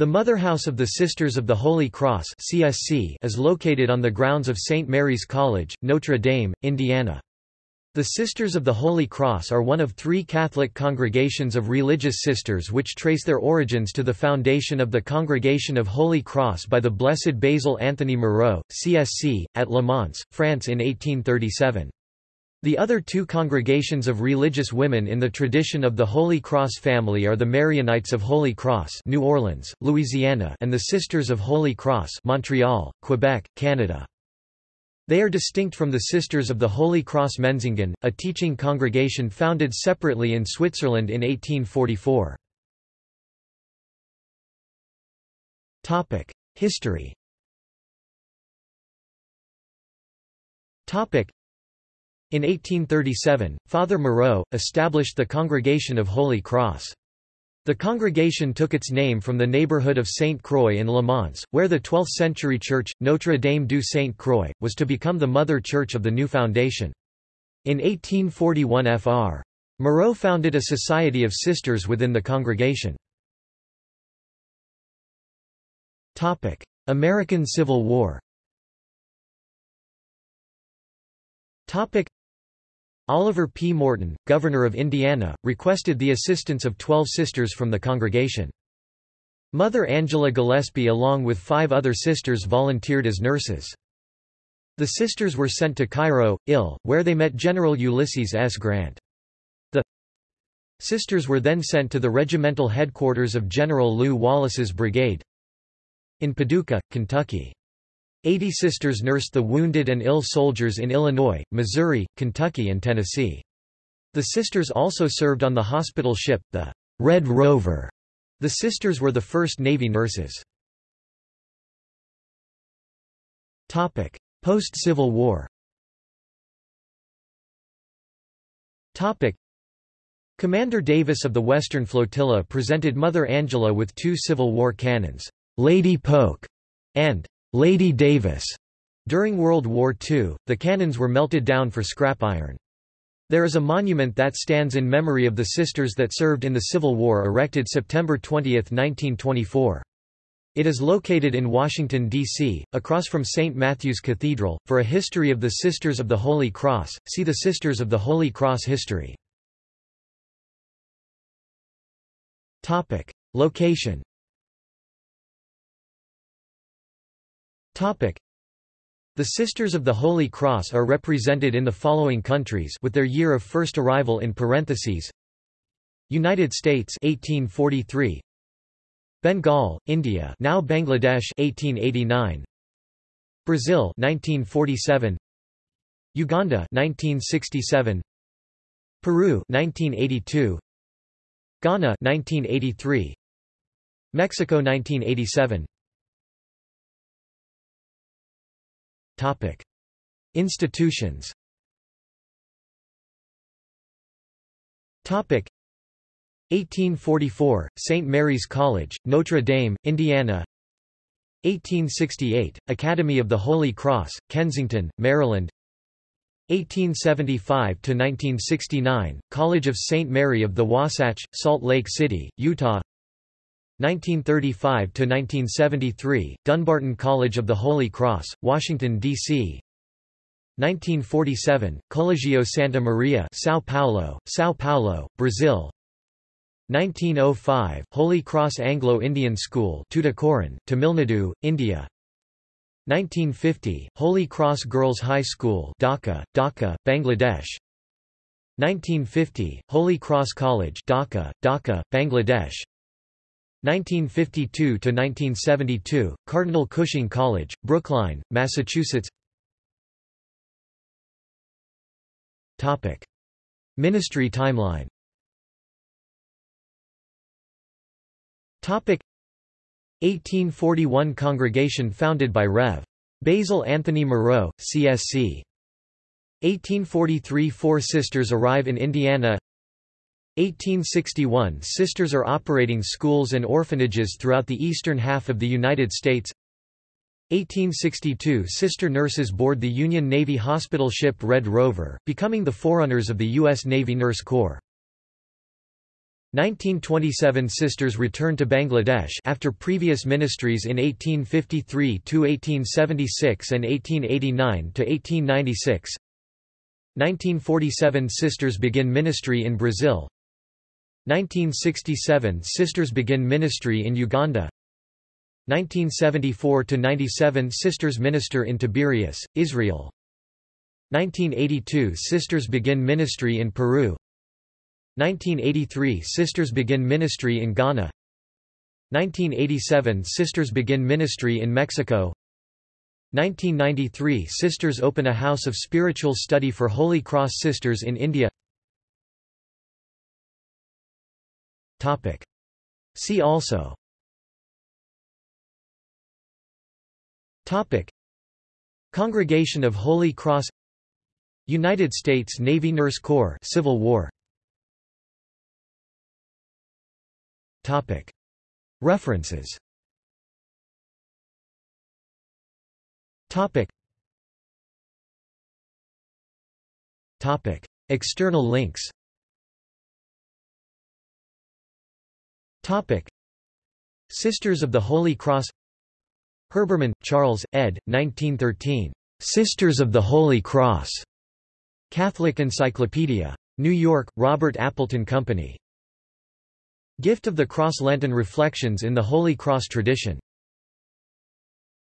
The Mother House of the Sisters of the Holy Cross (CSC) is located on the grounds of St. Mary's College, Notre Dame, Indiana. The Sisters of the Holy Cross are one of three Catholic congregations of religious sisters which trace their origins to the foundation of the Congregation of Holy Cross by the Blessed Basil Anthony Moreau, CSC, at Le Mans, France in 1837. The other two congregations of religious women in the tradition of the Holy Cross family are the Marianites of Holy Cross New Orleans, Louisiana and the Sisters of Holy Cross Montreal, Quebec, Canada. They are distinct from the Sisters of the Holy Cross Menzingen, a teaching congregation founded separately in Switzerland in 1844. History in 1837, Father Moreau, established the Congregation of Holy Cross. The congregation took its name from the neighborhood of Saint Croix in Le Mans, where the 12th-century church, Notre Dame du Saint Croix, was to become the mother church of the new foundation. In 1841 Fr. Moreau founded a society of sisters within the congregation. American Civil War Oliver P. Morton, governor of Indiana, requested the assistance of twelve sisters from the congregation. Mother Angela Gillespie along with five other sisters volunteered as nurses. The sisters were sent to Cairo, Ill, where they met General Ulysses S. Grant. The sisters were then sent to the regimental headquarters of General Lew Wallace's brigade in Paducah, Kentucky. Eighty sisters nursed the wounded and ill soldiers in Illinois, Missouri, Kentucky and Tennessee. The sisters also served on the hospital ship, the Red Rover. The sisters were the first Navy nurses. Post-Civil War Commander Davis of the Western Flotilla presented Mother Angela with two Civil War cannons, Lady Polk and Lady Davis. During World War II, the cannons were melted down for scrap iron. There is a monument that stands in memory of the sisters that served in the Civil War erected September 20, 1924. It is located in Washington, D.C., across from St. Matthew's Cathedral. For a history of the Sisters of the Holy Cross, see the Sisters of the Holy Cross history. Topic. Location The Sisters of the Holy Cross are represented in the following countries with their year of first arrival in parentheses. United States 1843 Bengal, India now Bangladesh 1889 Brazil 1947 Uganda 1967 Peru 1982 Ghana 1983 Mexico 1987 Topic. Institutions Topic. 1844, St. Mary's College, Notre Dame, Indiana 1868, Academy of the Holy Cross, Kensington, Maryland 1875–1969, College of St. Mary of the Wasatch, Salt Lake City, Utah 1935–1973, Dunbarton College of the Holy Cross, Washington, D.C. 1947, Colegio Santa Maria São Paulo, São Paulo, Brazil. 1905, Holy Cross Anglo-Indian School Tuticorin, Tamil Nadu, India. 1950, Holy Cross Girls High School Dhaka, Dhaka, Bangladesh. 1950, Holy Cross College Dhaka, Dhaka, Bangladesh 1952–1972, Cardinal Cushing College, Brookline, Massachusetts. Ministry timeline. Topic. 1841 Congregation founded by Rev. Basil Anthony Moreau, CSC. 1843 Four Sisters arrive in Indiana 1861 Sisters are operating schools and orphanages throughout the eastern half of the United States 1862 Sister nurses board the Union Navy hospital ship Red Rover, becoming the forerunners of the U.S. Navy Nurse Corps. 1927 Sisters returned to Bangladesh after previous ministries in 1853 to 1876 and 1889 to 1896. 1947 Sisters begin ministry in Brazil. 1967 Sisters begin ministry in Uganda. 1974 to 97 Sisters minister in Tiberias, Israel. 1982 Sisters begin ministry in Peru. 1983 Sisters begin ministry in Ghana 1987 Sisters begin ministry in Mexico 1993 Sisters open a house of spiritual study for Holy Cross Sisters in India Topic. See also Topic. Congregation of Holy Cross United States Navy Nurse Corps Civil War Topic. References Topic. Topic. External links Topic. Sisters of the Holy Cross Herbermann, Charles, ed. 1913. Sisters of the Holy Cross. Catholic Encyclopedia. New York, Robert Appleton Company. Gift of the Cross Lenten Reflections in the Holy Cross Tradition